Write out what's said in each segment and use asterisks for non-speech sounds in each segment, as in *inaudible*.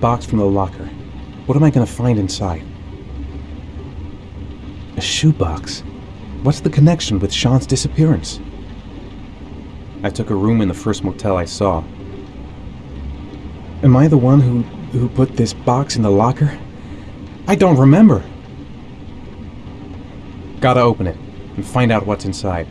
Box from the locker. What am I gonna find inside? A shoebox? What's the connection with Shaun's disappearance? I took a room in the first motel I saw. Am I the one who, who put this box in the locker? I don't remember. Gotta open it and find out what's inside.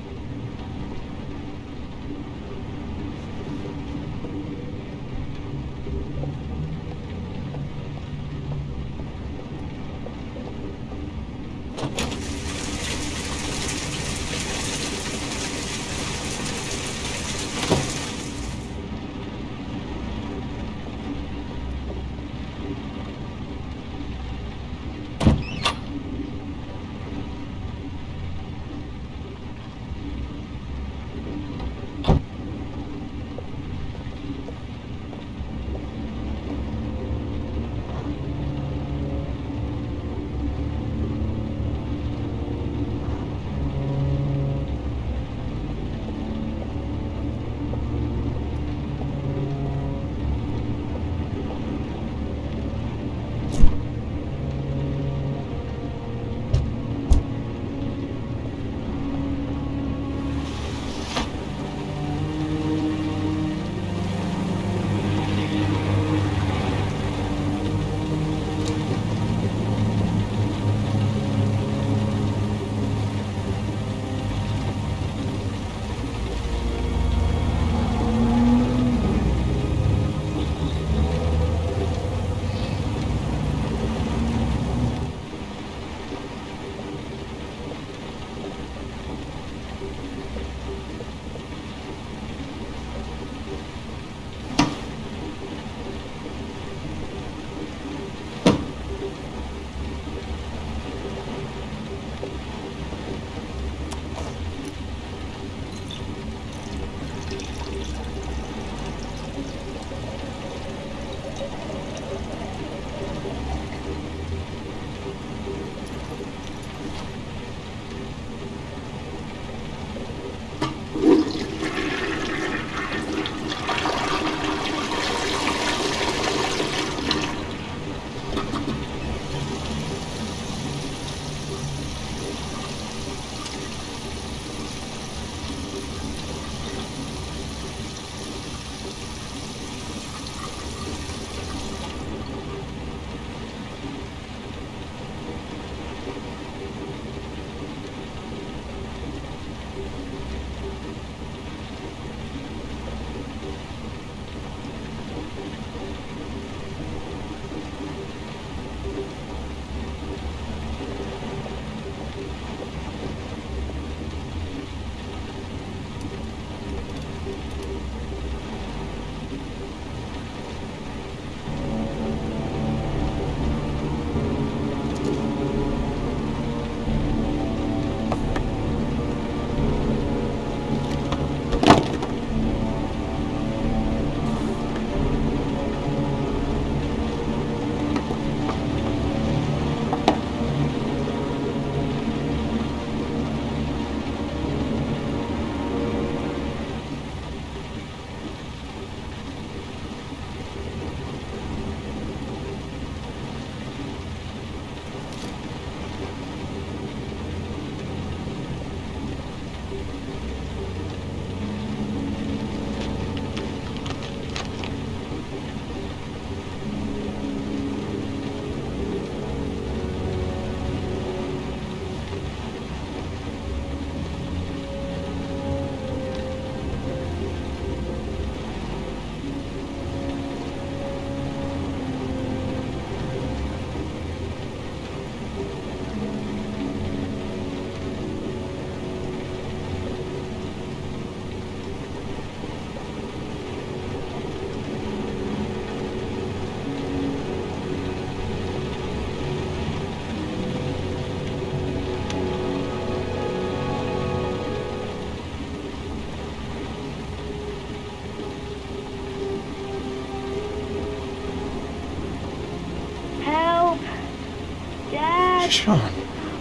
Shaun.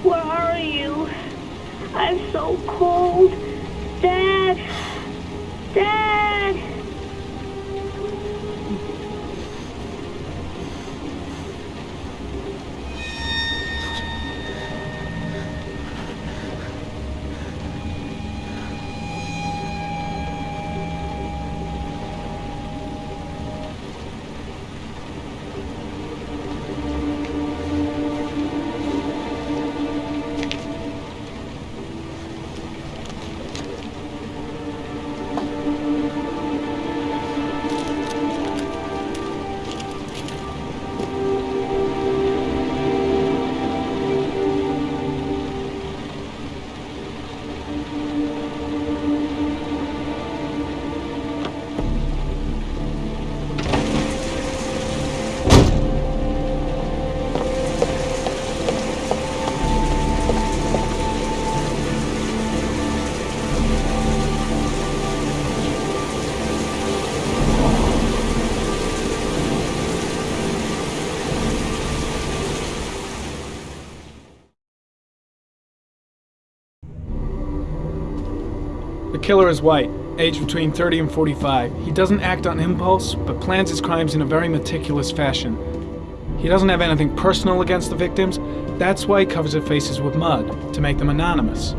Where are you? I'm so cold. Killer is white, aged between 30 and 45. He doesn't act on impulse, but plans his crimes in a very meticulous fashion. He doesn't have anything personal against the victims. That's why he covers their faces with mud, to make them anonymous.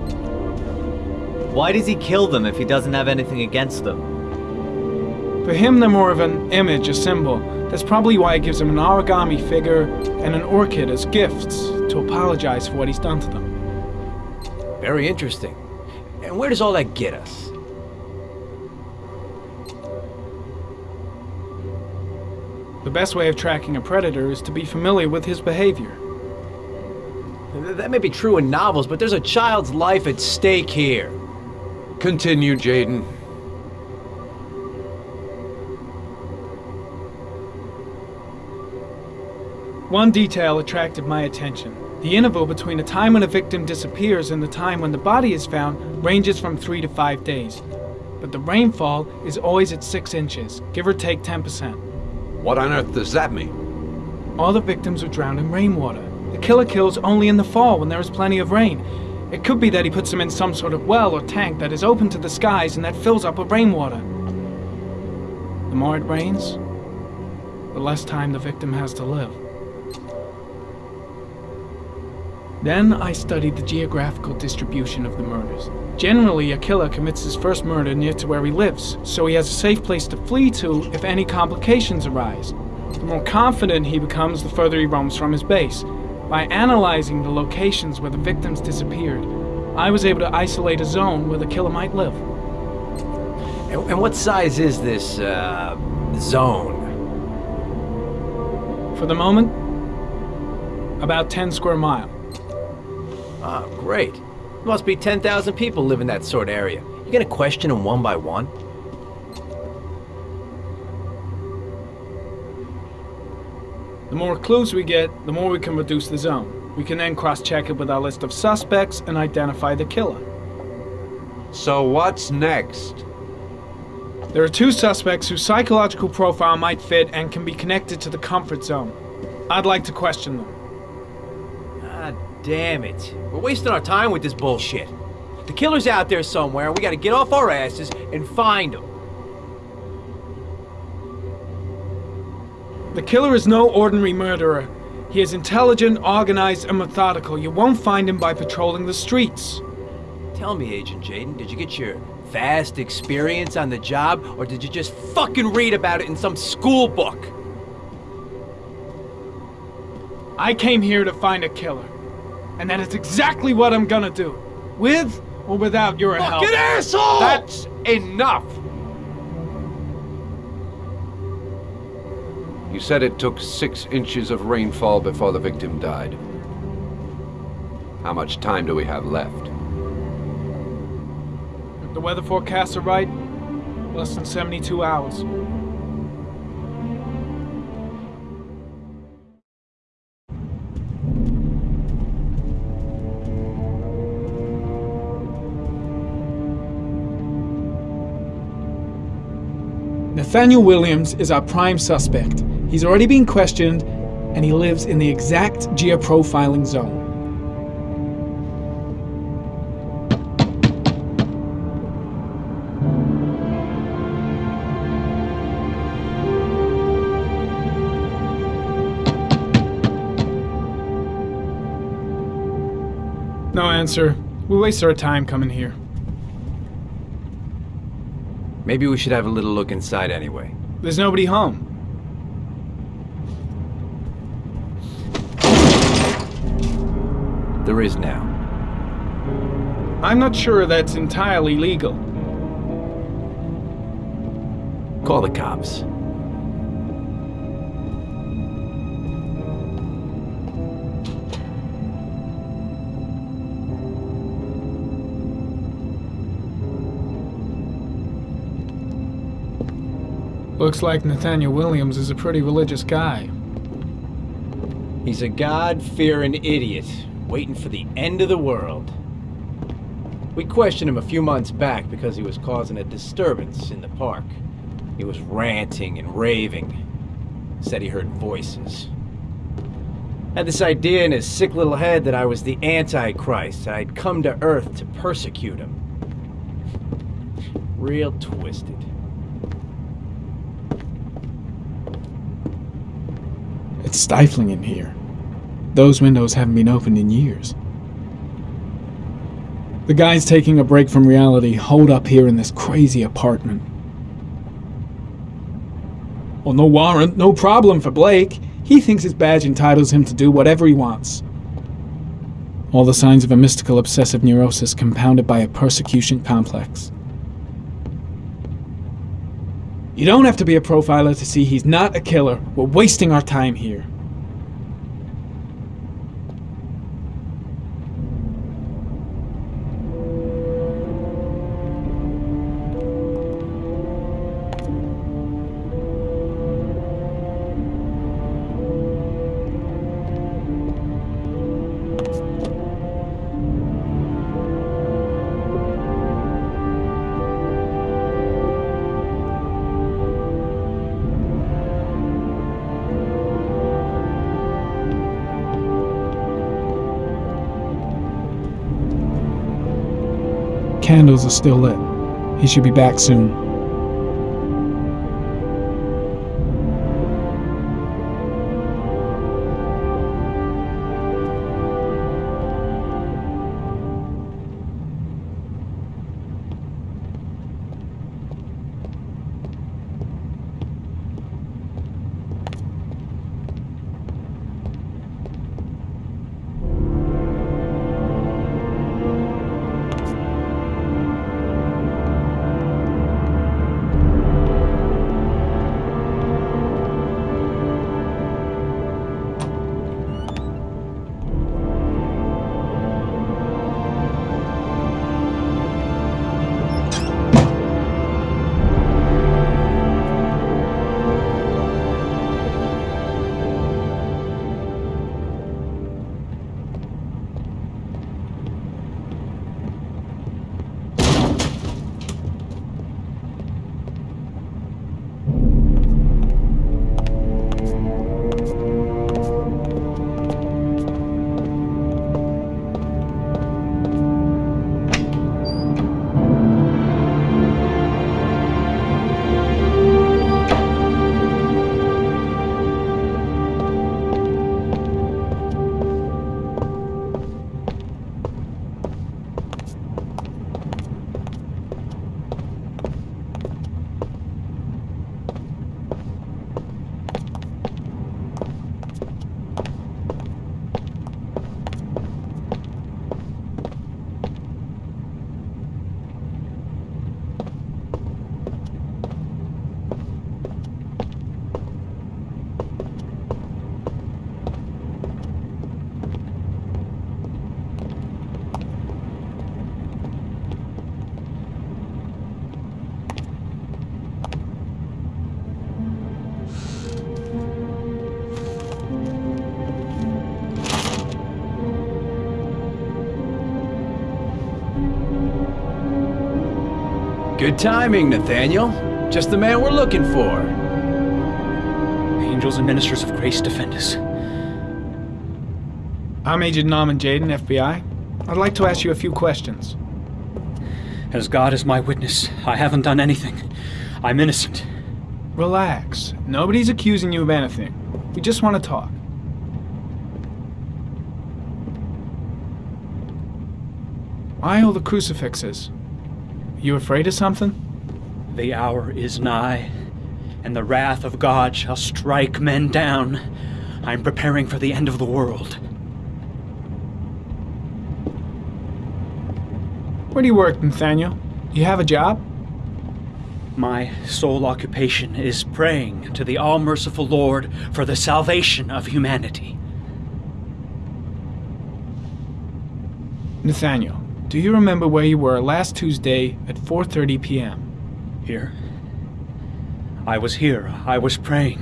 Why does he kill them if he doesn't have anything against them? For him, they're more of an image, a symbol. That's probably why he gives them an origami figure and an orchid as gifts to apologize for what he's done to them. Very interesting. And where does all that get us? The best way of tracking a predator is to be familiar with his behavior. That may be true in novels, but there's a child's life at stake here. Continue, Jayden. One detail attracted my attention. The interval between the time when a victim disappears and the time when the body is found ranges from three to five days. But the rainfall is always at six inches, give or take 10%. What on earth does that mean? All the victims are drowned in rainwater. The killer kills only in the fall when there is plenty of rain. It could be that he puts them in some sort of well or tank that is open to the skies and that fills up with rainwater. The more it rains, the less time the victim has to live. Then I studied the geographical distribution of the murders. Generally, a killer commits his first murder near to where he lives, so he has a safe place to flee to if any complications arise. The more confident he becomes, the further he roams from his base. By analyzing the locations where the victims disappeared, I was able to isolate a zone where the killer might live. And, what size is this, uh, zone? For the moment, about 10 square mile. Ah, great. Must be 10,000 people live in that sort of area. You gonna question them one by one? The more clues we get, the more we can reduce the zone. We can then cross-check it with our list of suspects and identify the killer. So what's next? There are two suspects whose psychological profile might fit and can be connected to the comfort zone. I'd like to question them. Damn it. We're wasting our time with this bullshit. The killer's out there somewhere, and we gotta get off our asses and find him. The killer is no ordinary murderer. He is intelligent, organized, and methodical. You won't find him by patrolling the streets. Tell me, Agent Jayden, did you get your vast experience on the job, or did you just fucking read about it in some school book? I came here to find a killer. And that is exactly what I'm gonna do. With or without your help. Fucking asshole! That's enough! You said it took six inches of rainfall before the victim died. How much time do we have left? If the weather forecasts are right, less than 72 hours. Nathaniel Williams is our prime suspect. He's already been questioned, and he lives in the exact geoprofiling zone. No answer. We waste our time coming here. Maybe we should have a little look inside anyway. There's nobody home. There is now. I'm not sure that's entirely legal. Call the cops. Looks like Nathaniel Williams is a pretty religious guy. He's a God-fearing idiot, waiting for the end of the world. We questioned him a few months back because he was causing a disturbance in the park. He was ranting and raving. Said he heard voices. Had this idea in his sick little head that I was the Antichrist. I'd come to Earth to persecute him. real twisted. It's stifling in here. Those windows haven't been opened in years. The guys taking a break from reality hold up here in this crazy apartment. Well, no warrant, no problem for Blake. He thinks his badge entitles him to do whatever he wants. All the signs of a mystical obsessive neurosis compounded by a persecution complex. You don't have to be a profiler to see he's not a killer. We're wasting our time here. Candles are still lit. He should be back soon. Good timing, Nathaniel. Just the man we're looking for. Angels and ministers of grace defend us. I'm Agent Norman Jayden, FBI. I'd like to ask you a few questions. As God is my witness, I haven't done anything. I'm innocent. Relax. Nobody's accusing you of anything. We just want to talk. Why all the crucifixes? You afraid of something? The hour is nigh, and the wrath of God shall strike men down. I'm preparing for the end of the world. Where do you work, Nathaniel? You have a job? My sole occupation is praying to the all merciful Lord for the salvation of humanity. Nathaniel, do you remember where you were last Tuesday at 4:30 p.m.? Here. I was here. I was praying.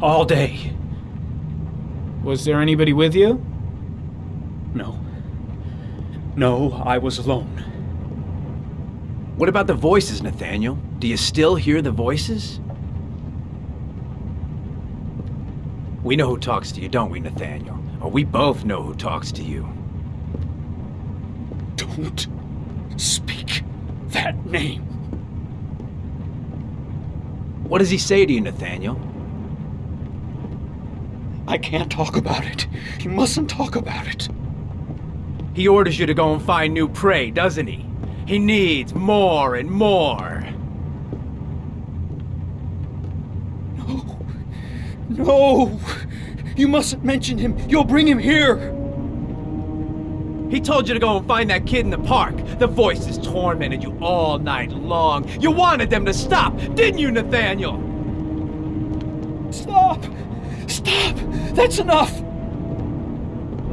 All day. Was there anybody with you? No. No, I was alone. What about the voices, Nathaniel? Do you still hear the voices? We know who talks to you, don't we, Nathaniel? Or we both know who talks to you. Don't speak that name. What does he say to you, Nathaniel? I can't talk about it. You mustn't talk about it. He orders you to go and find new prey, doesn't he? He needs more and more. No. No! You mustn't mention him. You'll bring him here. He told you to go and find that kid in the park. The voices tormented you all night long. You wanted them to stop, didn't you, Nathaniel? Stop! Stop! That's enough!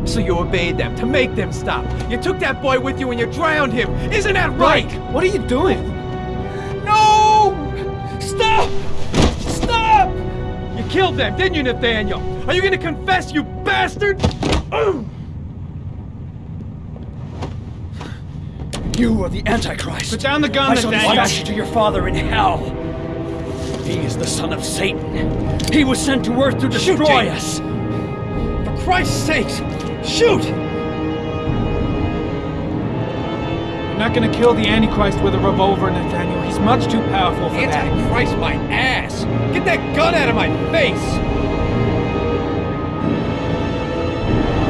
So you obeyed them to make them stop. You took that boy with you and you drowned him. Isn't that right? Blake, what are you doing? No! Stop! Stop! You killed them, didn't you, Nathaniel? Are you gonna confess, you bastard? *clears throat* You are the Antichrist. Put down the gun, I shall dispatch you to your father in hell. He is the son of Satan. He was sent to earth to destroy us. For Christ's sake, shoot! You're not gonna kill the Antichrist with a revolver, Nathaniel. He's much too powerful for that. Antichrist, my ass! Get that gun out of my face!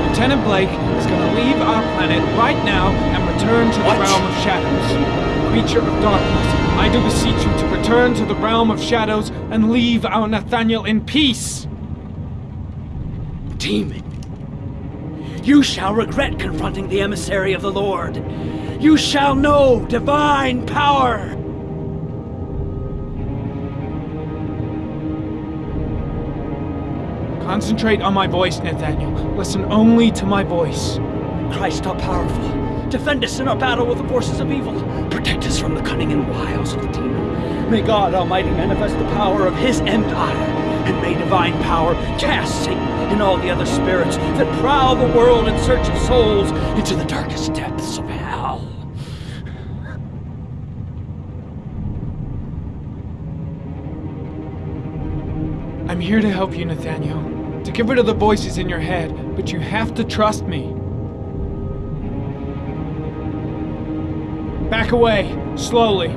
Lieutenant Blake is gonna leave our planet right now and return to the realm of shadows. Creature of darkness, I do beseech you to return to the realm of shadows and leave our Nathaniel in peace. Demon, you shall regret confronting the emissary of the Lord. You shall know divine power. Concentrate on my voice, Nathaniel. Listen only to my voice. Christ all powerful, defend us in our battle with the forces of evil. Protect us from the cunning and wiles of the demon. May God Almighty manifest the power of His empire, and may divine power cast Satan and all the other spirits that prowl the world in search of souls into the darkest depths of hell. I'm here to help you, Nathaniel. To get rid of the voices in your head, but you have to trust me. Back away, slowly.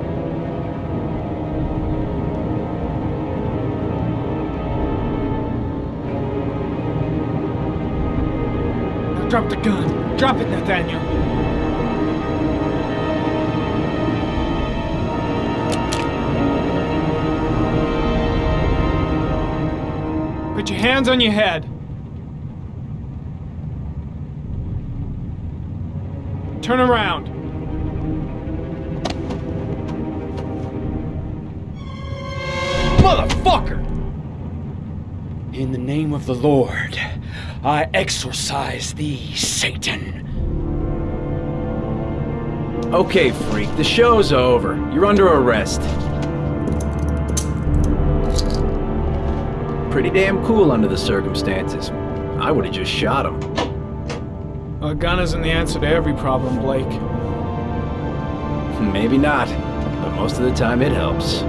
Now drop the gun. Drop it, Nathaniel. Put your hands on your head. Turn around. Motherfucker! In the name of the Lord, I exorcise thee, Satan. Okay, freak, the show's over. You're under arrest. Pretty damn cool under the circumstances. I would have just shot him. A gun isn't the answer to every problem, Blake. Maybe not, but most of the time it helps.